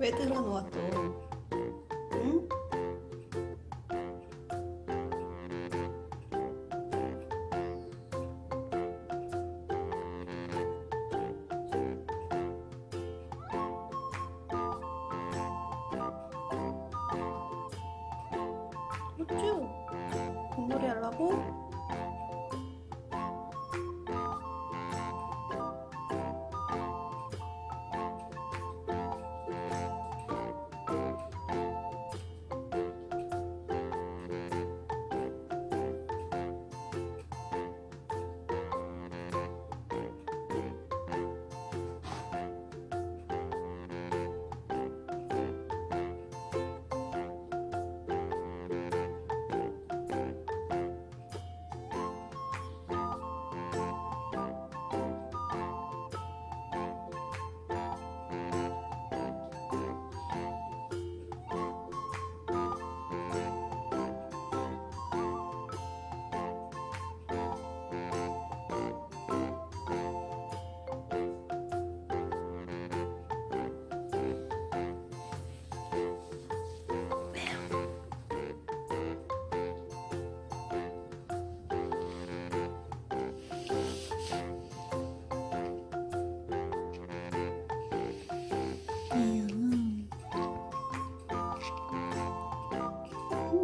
왜? 어쭈? 공놀이 하려고?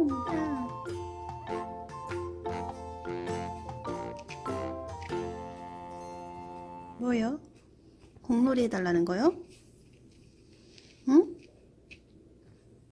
음. 뭐요? 공놀이 해달라는 거요?